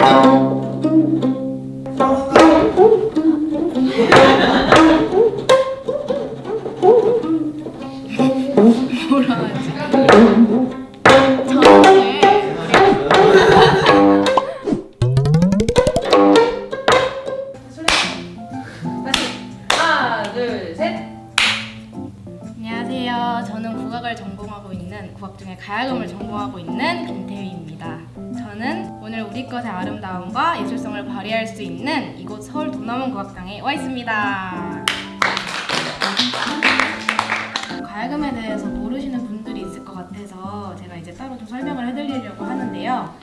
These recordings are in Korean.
뭐라 저는 오늘 우리 것의 아름다움과 예술성을 발휘할 수 있는 이곳 서울 도남원 국악당에 와 있습니다. 가야금에 대해서 모르시는 분들이 있을 것 같아서 제가 이제 따로 좀 설명을 해드리려고 하는데요.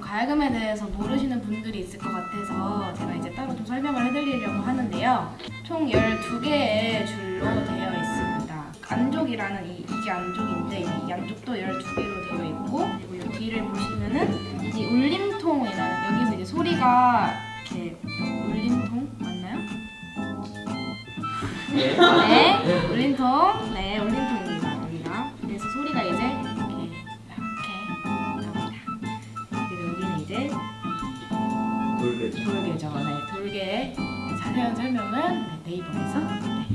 가야금에 대해서 모르시는 분들이 있을 것 같아서 제가 이제 따로 좀 설명을 해드리려고 하는데요. 총 12개의 네, 울림통. 네, 울림통입니다. 여기가. 그래서 소리가 이제 이렇게 이렇게 나옵니다. 그리고 여기는 이제 돌겠죠. 돌개죠. 네, 돌개 자세한 설명은 네, 네이버에서. 네.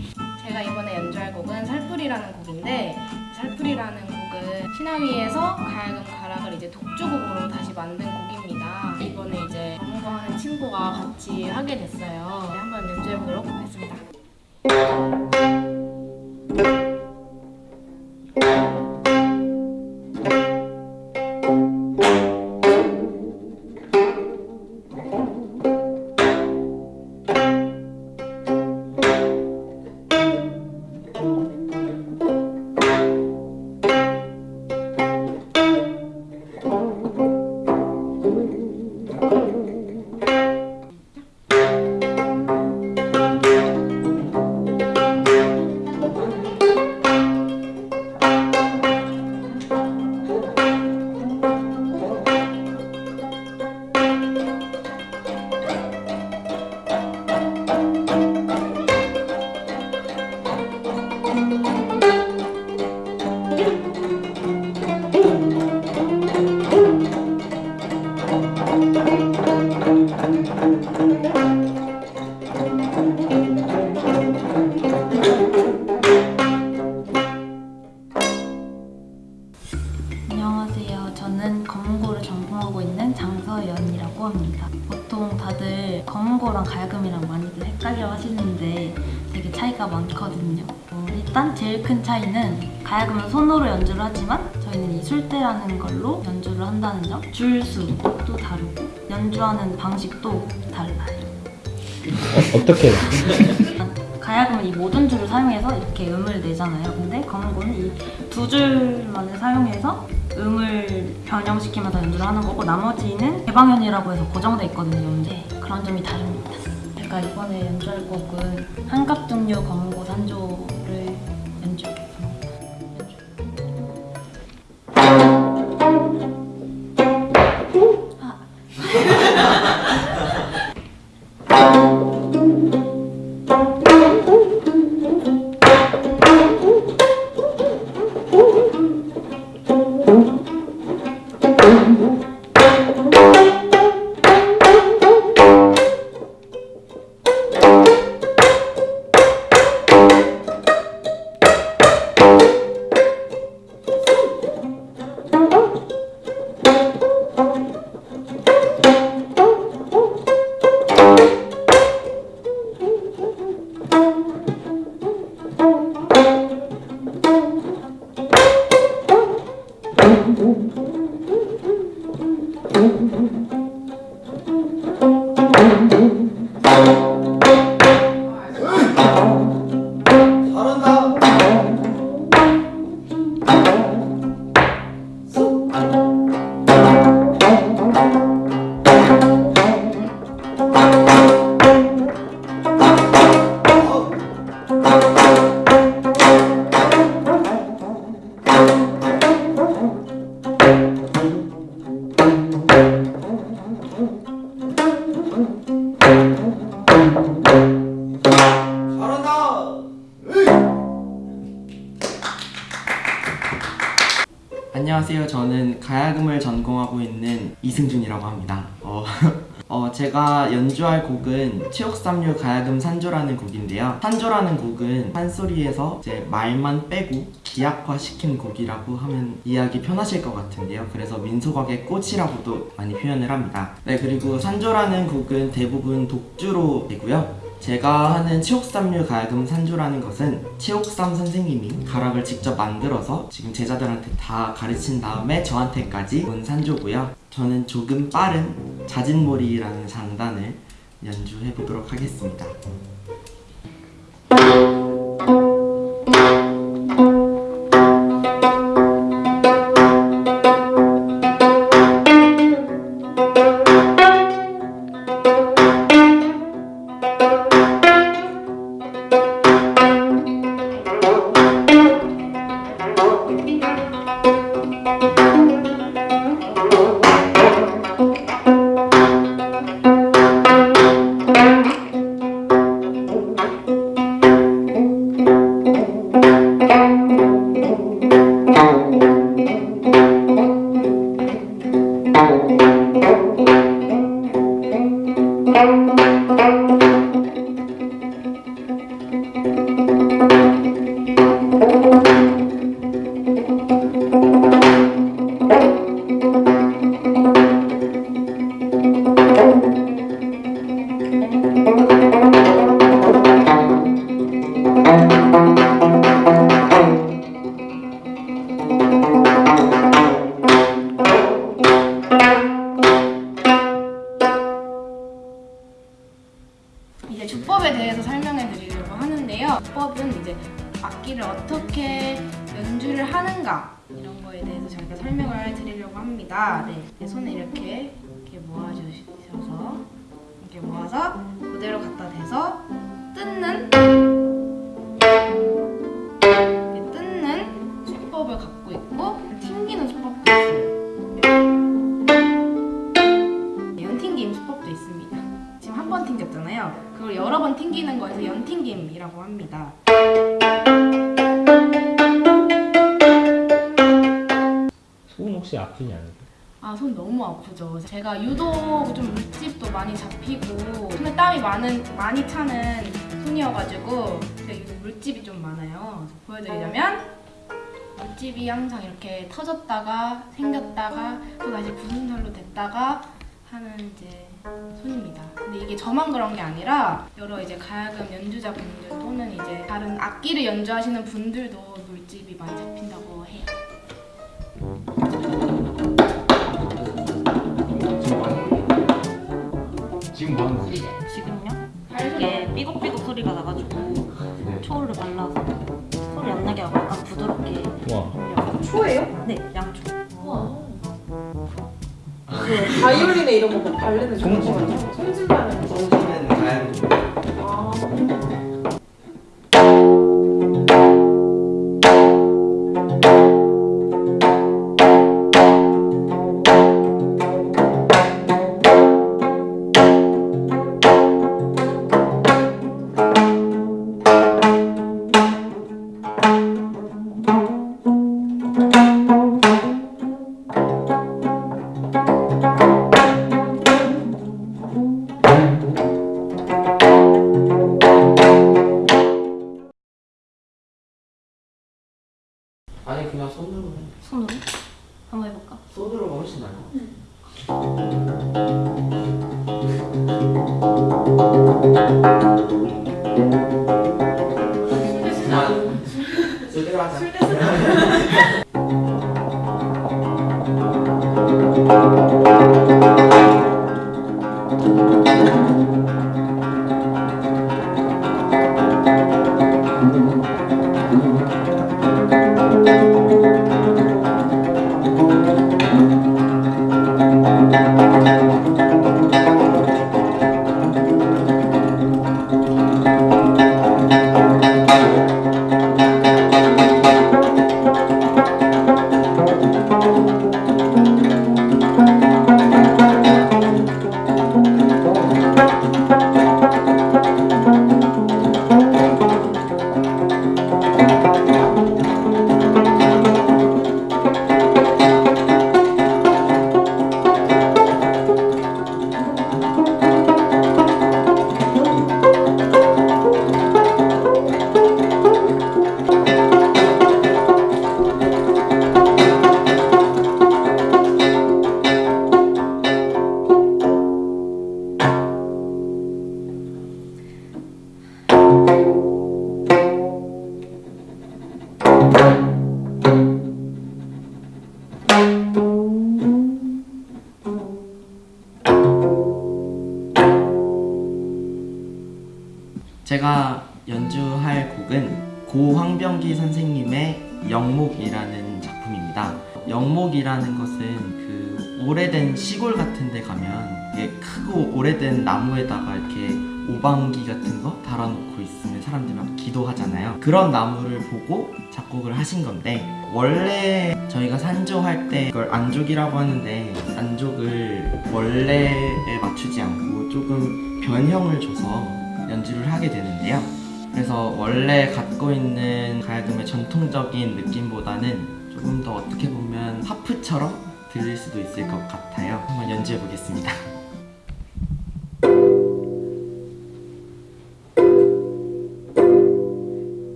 제가 이번에 연주할 곡은 살풀이라는 곡인데 살풀이라는 곡은 신화위에서 가야금 가락을 이제 독주곡으로 다시 만든 곡입니다. 이번에 이제 전공하는 친구가 같이 하게 됐어요. 네, 한번 연주해 보도록 하겠습니다. Thank you. 검은고랑 가야금이랑 많이들 헷갈려 하시는데 되게 차이가 많거든요. 어, 일단 제일 큰 차이는 가야금은 손으로 연주를 하지만 저희는 이 술대라는 걸로 연주를 한다는 점. 줄수도 다르고 연주하는 방식도 달라요. 어떻게 가야금은 이 모든 줄을 사용해서 이렇게 음을 내잖아요. 근데 검은고는 이 두 줄만을 사용해서 음을 변형시키면서 연주를 하는 거고 나머지는 개방현이라고 해서 고정돼 있거든요. 이제 그런 점이 다릅니다. 제가 이번에 연주할 곡은 한갑종류 검은고 산조를 연주하겠 안녕하세요. 저는 가야금을 전공하고 있는 이승준이라고 합니다. 어, 어, 제가 연주할 곡은 치옥삼류 가야금 산조라는 곡인데요. 산조라는 곡은 판소리에서 이제 말만 빼고 기악화 시킨 곡이라고 하면 이해하기 편하실 것 같은데요. 그래서 민속악의 꽃이라고도 많이 표현을 합니다. 네, 그리고 산조라는 곡은 대부분 독주로 되고요. 제가 하는 치옥삼류 가야금 산조라는 것은 치옥삼 선생님이 가락을 직접 만들어서 지금 제자들한테 다 가르친 다음에 저한테까지 온 산조고요. 저는 조금 빠른 자진몰이라는 장단을 연주해 보도록 하겠습니다. 이제 주법에 대해서 설명해 드리려고 하는데요. 주법은 이제 악기를 어떻게 연주를 하는가 이런 거에 대해서 저희가 설명을 드리려고 합니다. 네, 네, 손을 이렇게 이렇게 모아주셔서 이렇게 모아서 그대로 갖다 대서 뜯는 수법을 갖고 있고 튕기는 수법도 있어요. 네, 연튕김 수법도 있습니다. 지금 한 번 튕겼잖아요. 그걸 여러 번 튕기는 거에서 연튕김이라고 합니다. 손 혹시 아프지 않으세요? 아, 손 너무 아프죠. 제가 유독 좀 물집도 많이 잡히고 손에 땀이 많은 많이 차는 손이어가지고 물집이 좀 많아요. 보여드리자면 물집이 항상 이렇게 터졌다가 생겼다가 또 다시 굳은 살로 됐다가 하는 이제 손입니다. 근데 이게 저만 그런 게 아니라 여러 이제 가야금 연주자분들 또는 이제 다른 악기를 연주하시는 분들도 물집이 많이 잡힌다고 해요. 지금 뭐 하는 거예요? 지금요? 이게 삐걱삐걱 소리가 나가지고 초를 발라서 와. 초예요? 네, 양초. 바이올린에 이런 거 바르는 손- 거 같아요. 손질하는 거. 송지는 제가 연주할 곡은 고 황병기 선생님의 영목이라는 작품입니다. 영목이라는 것은 그 오래된 시골 같은 데 가면 크고 오래된 나무에다가 이렇게 오방기 같은 거 달아놓고 있으면 사람들이 막 기도하잖아요. 그런 나무를 보고 작곡을 하신 건데 원래 저희가 산조할 때 이걸 안족이라고 하는데 안족을 원래에 맞추지 않고 조금 변형을 줘서 연주를 하게 되는데요. 그래서 원래 갖고 있는 가야금의 전통적인 느낌보다는 조금 더 어떻게 보면 하프처럼 들릴 수도 있을 것 같아요. 한번 연주해 보겠습니다.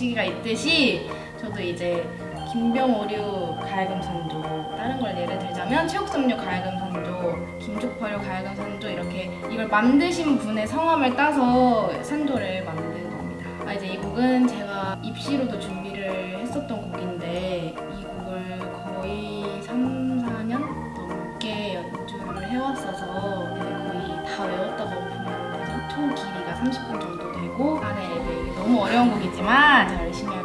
시기가 있듯이 저도 이제 김병오류 가야금 산조 다른 걸 예를 들자면 최옥섬류 가야금 산조, 김족퍼류 가야금 산조 이렇게 이걸 만드신 분의 성함을 따서 산조를 만든 겁니다. 아, 이제 이 곡은 제가 입시로도 준비를 했었던 곡인데 이 곡을 거의 3, 4년 넘게 연주를 해왔어서 이제 거의 다 외웠다고 보면 되죠. 총 길이가 30분 정도 되고 안에 너무 어려운 곡이지만 잘 열심히